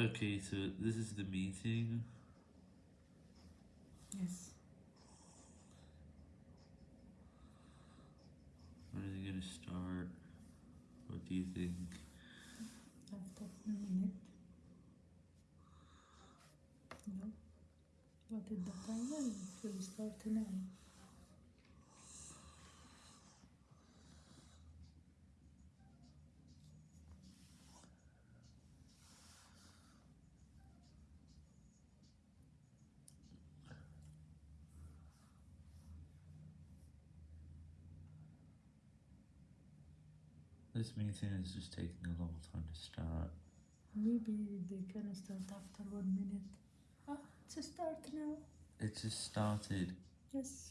Okay, so this is the meeting. Yes. When are they gonna start? What do you think? After a minute. No. What is the timer? It will start now. This meeting is just taking a long time to start. Maybe they can start after one minute. Ah, it's a start now. It just started. Yes.